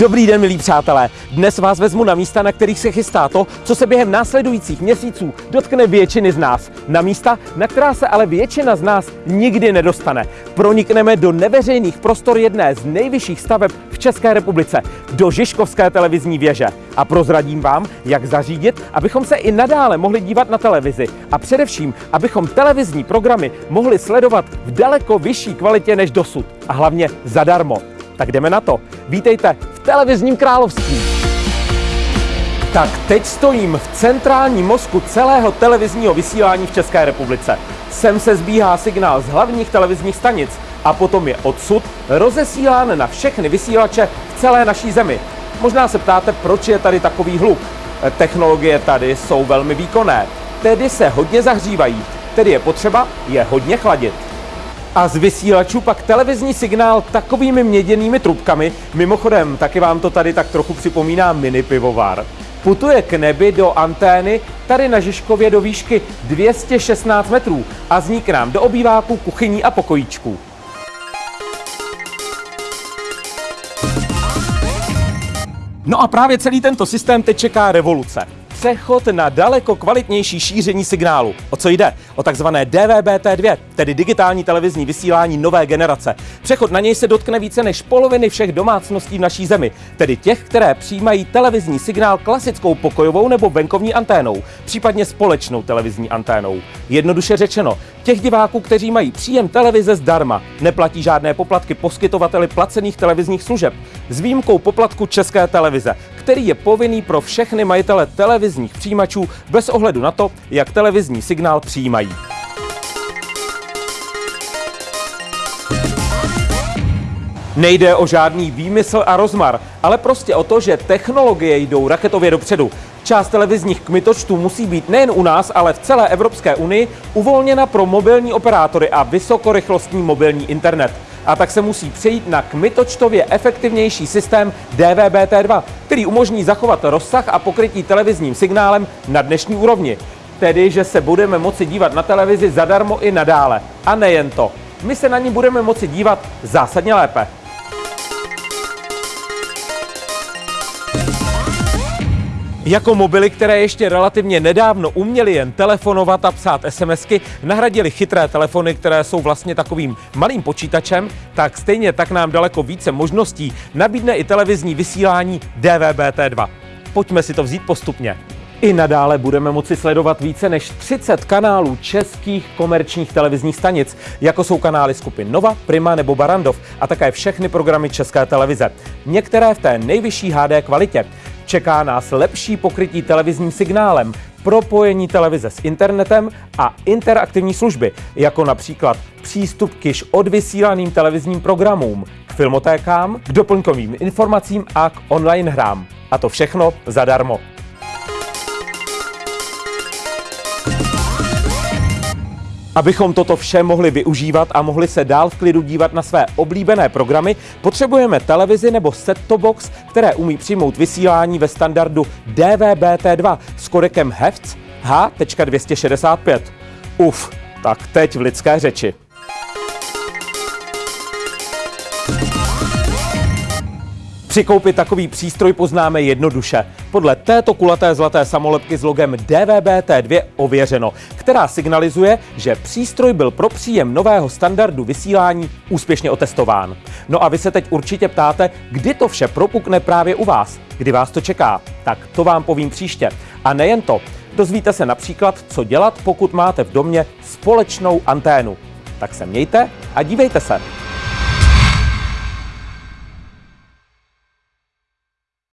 Dobrý den, milí přátelé. Dnes vás vezmu na místa, na kterých se chystá to, co se během následujících měsíců dotkne většiny z nás. Na místa, na která se ale většina z nás nikdy nedostane. Pronikneme do neveřejných prostor jedné z nejvyšších staveb v České republice, do Žižkovské televizní věže. A prozradím vám, jak zařídit, abychom se i nadále mohli dívat na televizi. A především, abychom televizní programy mohli sledovat v daleko vyšší kvalitě než dosud. A hlavně zadarmo. Tak jdeme na to. Vítejte v televizním království. Tak teď stojím v centrálním mozku celého televizního vysílání v České republice. Sem se zbíhá signál z hlavních televizních stanic a potom je odsud rozesílán na všechny vysílače v celé naší zemi. Možná se ptáte, proč je tady takový hluk. Technologie tady jsou velmi výkonné, tedy se hodně zahřívají, tedy je potřeba je hodně chladit. A z vysílačů pak televizní signál takovými měděnými trubkami, mimochodem taky vám to tady tak trochu připomíná mini pivovar, putuje k nebi do antény tady na Žižkově do výšky 216 metrů a zní k nám do obýváků, kuchyní a pokojíčků. No a právě celý tento systém teď čeká revoluce přechod na daleko kvalitnější šíření signálu. O co jde? O takzvané DVB-T2, tedy digitální televizní vysílání nové generace. Přechod na něj se dotkne více než poloviny všech domácností v naší zemi, tedy těch, které přijímají televizní signál klasickou pokojovou nebo venkovní anténou, případně společnou televizní anténou. Jednoduše řečeno, těch diváků, kteří mají příjem televize zdarma, neplatí žádné poplatky poskytovateli placených televizních služeb, s výjimkou poplatku České televize, který je povinný pro všechny majitele televizních přijímačů bez ohledu na to, jak televizní signál přijímají. Nejde o žádný výmysl a rozmar, ale prostě o to, že technologie jdou raketově dopředu. Část televizních kmitočtů musí být nejen u nás, ale v celé Evropské unii uvolněna pro mobilní operátory a vysokorychlostní mobilní internet a tak se musí přejít na kmitočtově efektivnější systém DVB-T2, který umožní zachovat rozsah a pokrytí televizním signálem na dnešní úrovni. Tedy, že se budeme moci dívat na televizi zadarmo i nadále. A nejen to. My se na ní budeme moci dívat zásadně lépe. Jako mobily, které ještě relativně nedávno uměly jen telefonovat a psát SMSky, nahradili chytré telefony, které jsou vlastně takovým malým počítačem, tak stejně tak nám daleko více možností nabídne i televizní vysílání DVB-T2. Pojďme si to vzít postupně. I nadále budeme moci sledovat více než 30 kanálů českých komerčních televizních stanic, jako jsou kanály skupin Nova, Prima nebo Barandov a také všechny programy České televize. Některé v té nejvyšší HD kvalitě. Čeká nás lepší pokrytí televizním signálem, propojení televize s internetem a interaktivní služby, jako například přístup k již odvysílaným televizním programům, k filmotékám, k doplňkovým informacím a k online hrám. A to všechno zadarmo. Abychom toto vše mohli využívat a mohli se dál v klidu dívat na své oblíbené programy, potřebujeme televizi nebo set-top box, které umí přijmout vysílání ve standardu DVB-T2 s kodekem HEVC H.265. Uf, tak teď v lidské řeči. Při koupi takový přístroj poznáme jednoduše. Podle této kulaté zlaté samolepky s logem DVB-T2 ověřeno, která signalizuje, že přístroj byl pro příjem nového standardu vysílání úspěšně otestován. No a vy se teď určitě ptáte, kdy to vše propukne právě u vás, kdy vás to čeká. Tak to vám povím příště. A nejen to, dozvíte se například, co dělat, pokud máte v domě společnou anténu. Tak se mějte a dívejte se.